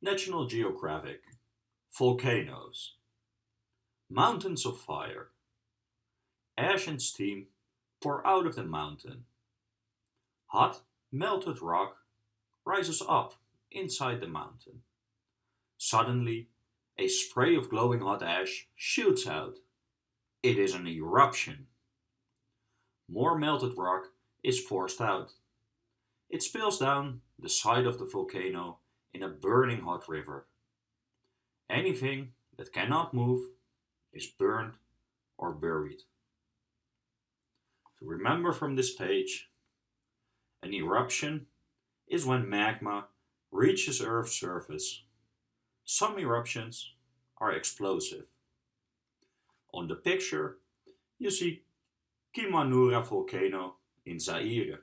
National Geographic Volcanoes Mountains of fire Ash and steam pour out of the mountain. Hot, melted rock rises up inside the mountain. Suddenly, a spray of glowing hot ash shoots out. It is an eruption. More melted rock is forced out. It spills down the side of the volcano in a burning hot river. Anything that cannot move is burned or buried. Remember from this page, an eruption is when magma reaches Earth's surface. Some eruptions are explosive. On the picture, you see Kimanura volcano in Zaire,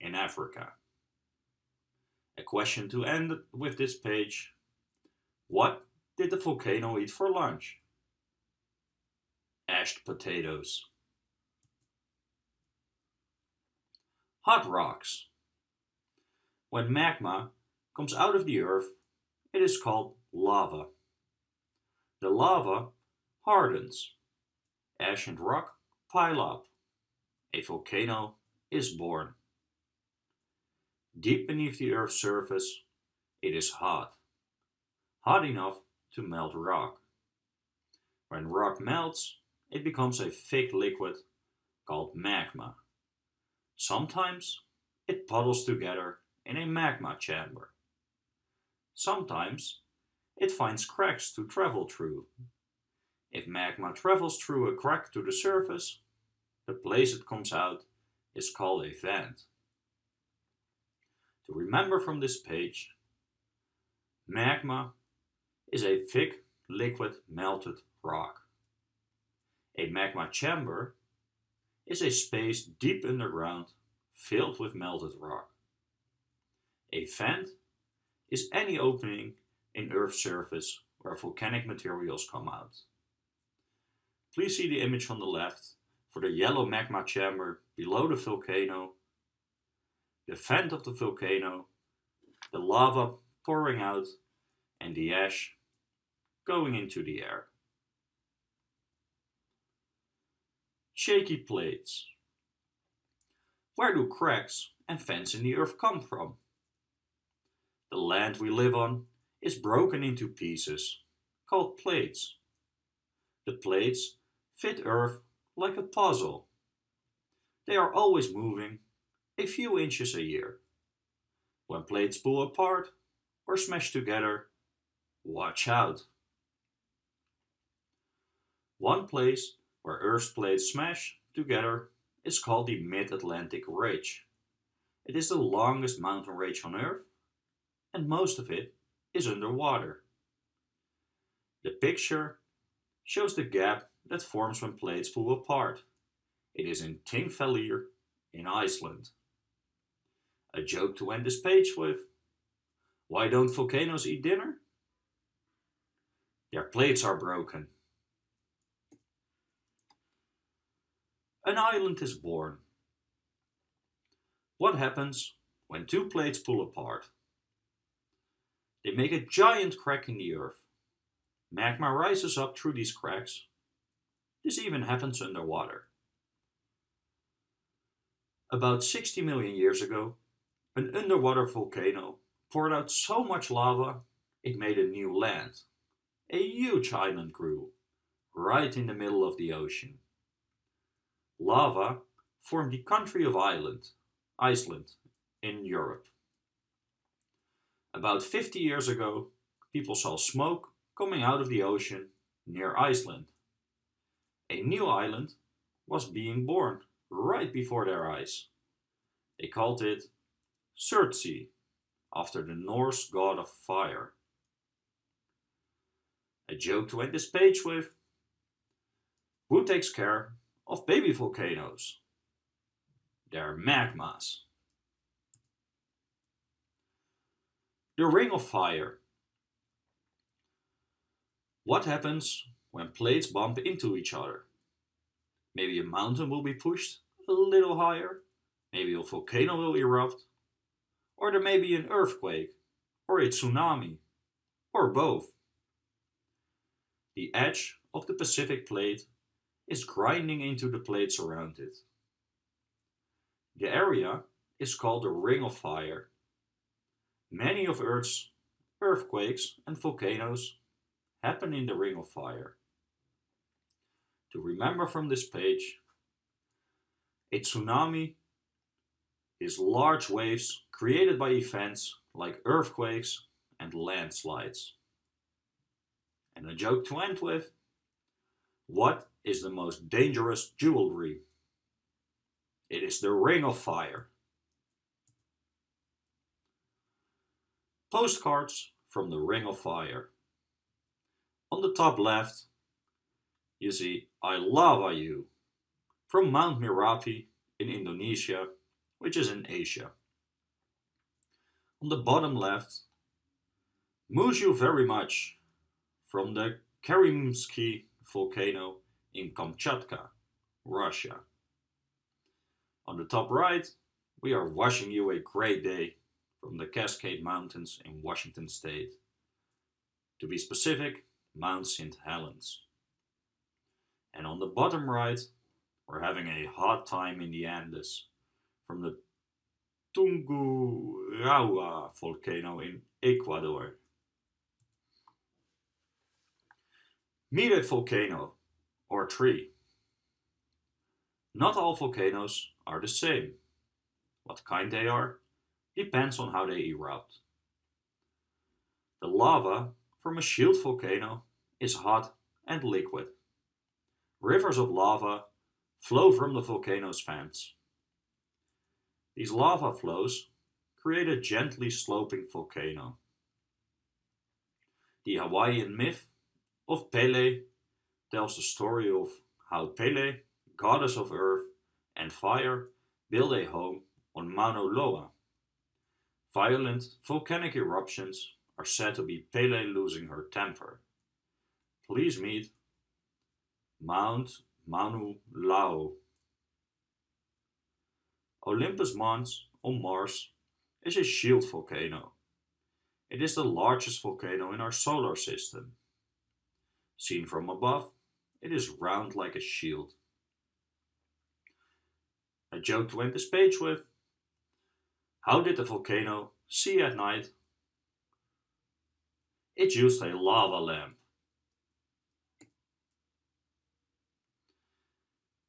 in Africa. A question to end with this page. What did the volcano eat for lunch? Ashed potatoes. Hot rocks. When magma comes out of the earth, it is called lava. The lava hardens. Ash and rock pile up. A volcano is born. Deep beneath the Earth's surface, it is hot. Hot enough to melt rock. When rock melts, it becomes a thick liquid called magma. Sometimes it puddles together in a magma chamber. Sometimes it finds cracks to travel through. If magma travels through a crack to the surface, the place it comes out is called a vent. To remember from this page, magma is a thick liquid melted rock. A magma chamber is a space deep underground filled with melted rock. A vent is any opening in Earth's surface where volcanic materials come out. Please see the image on the left for the yellow magma chamber below the volcano the vent of the volcano, the lava pouring out, and the ash going into the air. Shaky plates. Where do cracks and vents in the earth come from? The land we live on is broken into pieces, called plates. The plates fit Earth like a puzzle. They are always moving a few inches a year. When plates pull apart or smash together, watch out. One place where Earth's plates smash together is called the Mid-Atlantic Ridge. It is the longest mountain range on Earth and most of it is underwater. The picture shows the gap that forms when plates pull apart. It is in Thingvellir in Iceland. A joke to end this page with. Why don't volcanoes eat dinner? Their plates are broken. An island is born. What happens when two plates pull apart? They make a giant crack in the earth. Magma rises up through these cracks. This even happens underwater. About 60 million years ago, an underwater volcano poured out so much lava it made a new land. A huge island grew, right in the middle of the ocean. Lava formed the country of Ireland, Iceland, in Europe. About 50 years ago, people saw smoke coming out of the ocean near Iceland. A new island was being born right before their eyes. They called it Surtsey, after the Norse god of fire. A joke to end this page with. Who takes care of baby volcanoes? They're magmas. The Ring of Fire. What happens when plates bump into each other? Maybe a mountain will be pushed a little higher, maybe a volcano will erupt, or there may be an earthquake or a tsunami. or both. The edge of the Pacific plate is grinding into the plates around it. The area is called the Ring of Fire. Many of Earth's earthquakes and volcanoes happen in the Ring of Fire. To remember from this page, a tsunami is large waves created by events like earthquakes and landslides. And a joke to end with, what is the most dangerous jewelry? It is the Ring of Fire. Postcards from the Ring of Fire. On the top left, you see I Lava You from Mount Merapi in Indonesia, which is in Asia. On the bottom left, Moose you very much from the Karimsky volcano in Kamchatka, Russia. On the top right, we are wishing you a great day from the Cascade Mountains in Washington State. To be specific, Mount St. Helens. And on the bottom right, we're having a hot time in the Andes from the Tungurahua volcano in Ecuador. A volcano or tree. Not all volcanoes are the same. What kind they are depends on how they erupt. The lava from a shield volcano is hot and liquid. Rivers of lava flow from the volcano's vents. These lava flows create a gently sloping volcano. The Hawaiian myth of Pele tells the story of how Pele, goddess of earth and fire, built a home on Mauna Loa. Violent volcanic eruptions are said to be Pele losing her temper. Please meet Mount Mauna Loa. Olympus Mons on Mars is a shield volcano. It is the largest volcano in our solar system. Seen from above, it is round like a shield. A joke to end this page with. How did the volcano see at night? It used a lava lamp.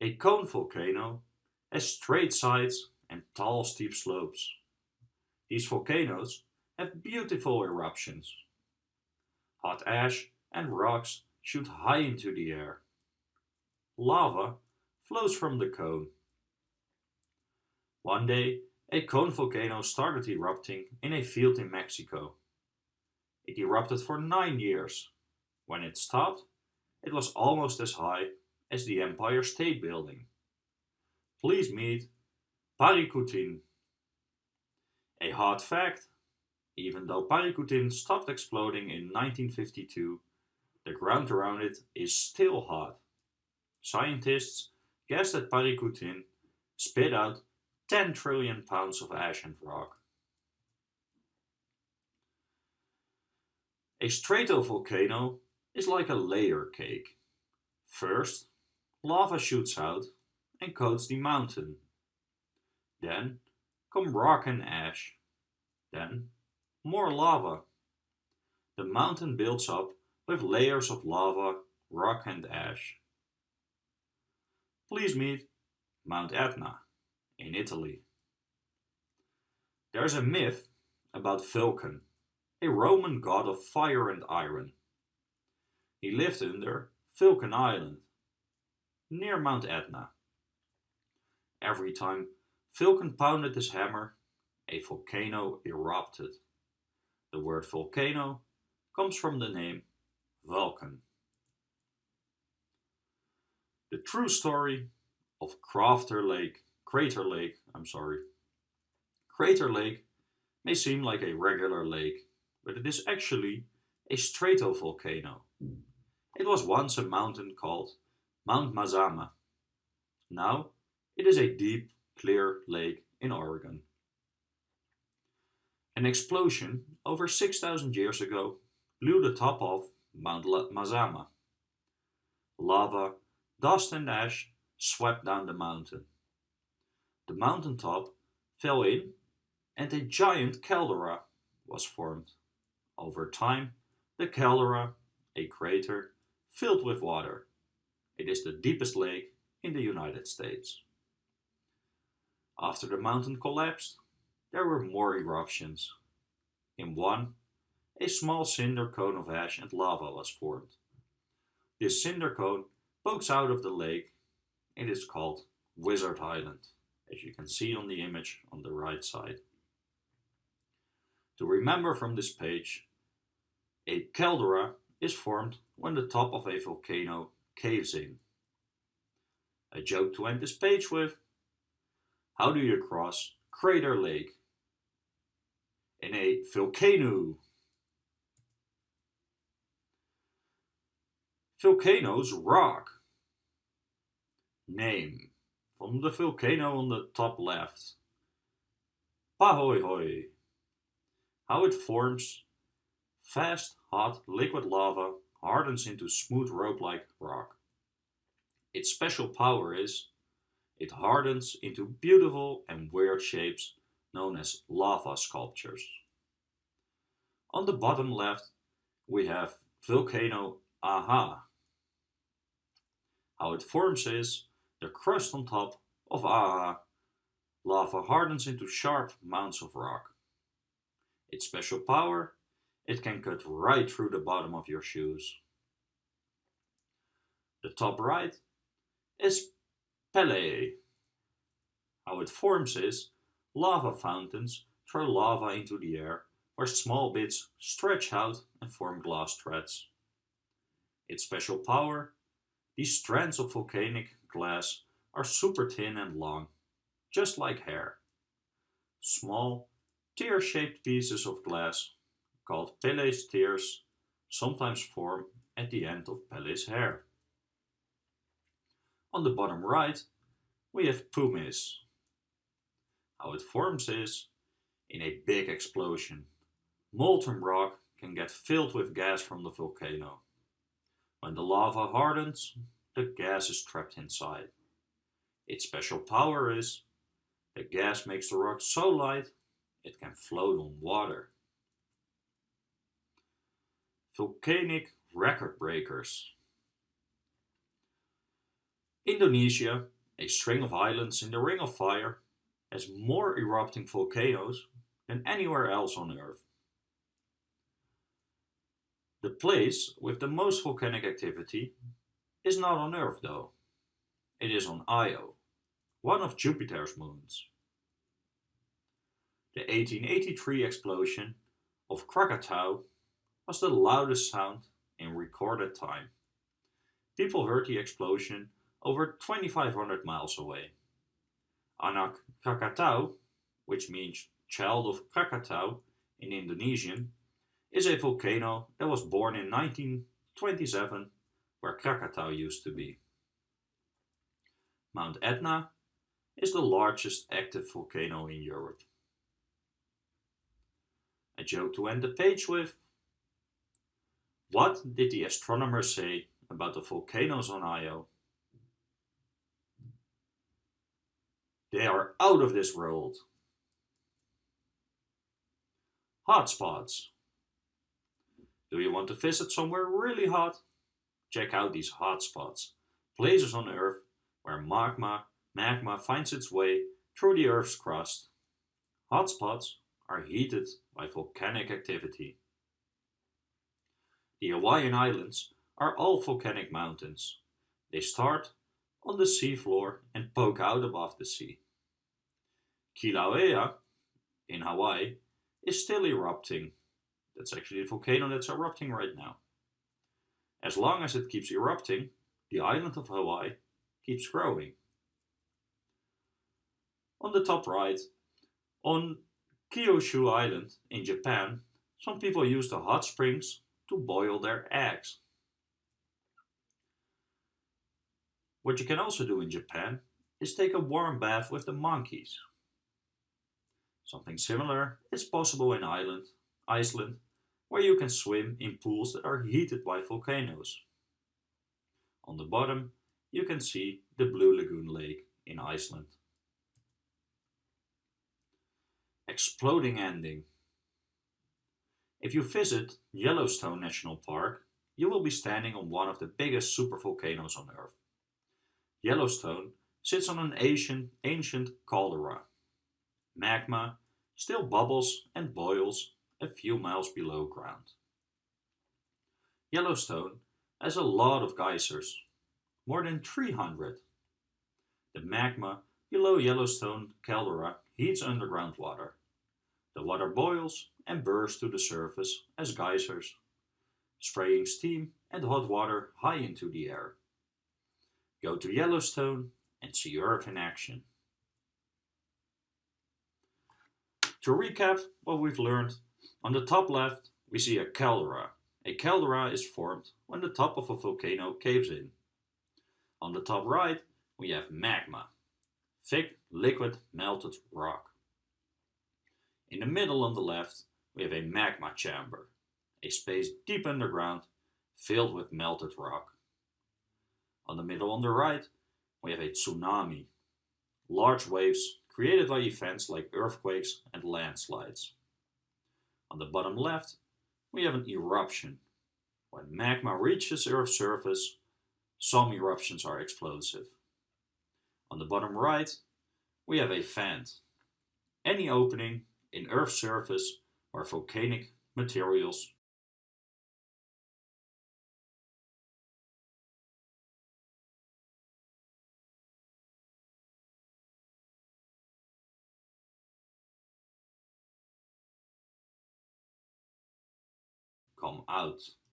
A cone volcano has straight sides and tall steep slopes. These volcanoes have beautiful eruptions. Hot ash and rocks shoot high into the air. Lava flows from the cone. One day, a cone volcano started erupting in a field in Mexico. It erupted for nine years. When it stopped, it was almost as high as the Empire State Building. Please meet Paricutin. A hard fact, even though Paricutin stopped exploding in 1952, the ground around it is still hot. Scientists guess that Paricutin spit out 10 trillion pounds of ash and rock. A stratovolcano is like a layer cake. First, lava shoots out and coats the mountain. Then come rock and ash. Then more lava. The mountain builds up with layers of lava, rock and ash. Please meet Mount Etna in Italy. There's a myth about Vulcan, a Roman god of fire and iron. He lived under Vulcan Island, near Mount Etna. Every time Vulcan pounded his hammer, a volcano erupted. The word volcano comes from the name Vulcan. The true story of Crater Lake, Crater Lake, I'm sorry. Crater Lake may seem like a regular lake, but it is actually a stratovolcano. It was once a mountain called Mount Mazama. Now it is a deep, clear lake in Oregon. An explosion over 6,000 years ago blew the top off Mount Mazama. Lava, dust and ash swept down the mountain. The mountain top fell in and a giant caldera was formed. Over time, the caldera, a crater, filled with water. It is the deepest lake in the United States. After the mountain collapsed, there were more eruptions. In one, a small cinder cone of ash and lava was formed. This cinder cone pokes out of the lake. It is called Wizard Island, as you can see on the image on the right side. To remember from this page, a caldera is formed when the top of a volcano caves in. A joke to end this page with. How do you cross Crater Lake? In a volcano. Volcanoes rock. Name from the volcano on the top left. Pahoehoe. How it forms fast, hot, liquid lava hardens into smooth rope-like rock. Its special power is it hardens into beautiful and weird shapes known as lava sculptures. On the bottom left we have volcano A'a. How it forms is the crust on top of A'a lava hardens into sharp mounds of rock. Its special power it can cut right through the bottom of your shoes. The top right is Pelée. How it forms is lava fountains throw lava into the air where small bits stretch out and form glass threads. Its special power, these strands of volcanic glass are super thin and long, just like hair. Small, tear-shaped pieces of glass called Pele's tears sometimes form at the end of Pele's hair. On the bottom right, we have pumice. How it forms is in a big explosion. Molten rock can get filled with gas from the volcano. When the lava hardens, the gas is trapped inside. Its special power is the gas makes the rock so light it can float on water. Volcanic record breakers. Indonesia, a string of islands in the Ring of Fire, has more erupting volcanoes than anywhere else on Earth. The place with the most volcanic activity is not on Earth though. It is on Io, one of Jupiter's moons. The 1883 explosion of Krakatau was the loudest sound in recorded time. People heard the explosion over 2500 miles away. Anak Krakatau, which means child of Krakatau in Indonesian, is a volcano that was born in 1927 where Krakatau used to be. Mount Etna is the largest active volcano in Europe. A joke to end the page with what did the astronomers say about the volcanoes on Io? They are out of this world. Hotspots. Do you want to visit somewhere really hot? Check out these hotspots, places on Earth where magma, magma finds its way through the Earth's crust. Hotspots are heated by volcanic activity. The Hawaiian Islands are all volcanic mountains. They start on the seafloor and poke out above the sea. Kilauea in Hawaii is still erupting. That's actually a volcano that's erupting right now. As long as it keeps erupting, the island of Hawaii keeps growing. On the top right, on Kyushu Island in Japan, some people use the hot springs to boil their eggs. What you can also do in Japan is take a warm bath with the monkeys. Something similar is possible in Ireland, Iceland, where you can swim in pools that are heated by volcanoes. On the bottom you can see the Blue Lagoon Lake in Iceland. Exploding ending. If you visit Yellowstone National Park, you will be standing on one of the biggest supervolcanoes on Earth. Yellowstone sits on an ancient, ancient caldera. Magma still bubbles and boils a few miles below ground. Yellowstone has a lot of geysers, more than 300. The magma below Yellowstone caldera heats underground water. The water boils and bursts to the surface as geysers, spraying steam and hot water high into the air. Go to Yellowstone and see Earth in action. To recap what we've learned, on the top left we see a caldera. A caldera is formed when the top of a volcano caves in. On the top right we have magma, thick liquid melted rock. In the middle on the left we have a magma chamber, a space deep underground filled with melted rock. On the middle on the right we have a tsunami, large waves created by events like earthquakes and landslides. On the bottom left we have an eruption. When magma reaches Earth's surface, some eruptions are explosive. On the bottom right we have a vent, any opening in Earth's surface where volcanic materials come out.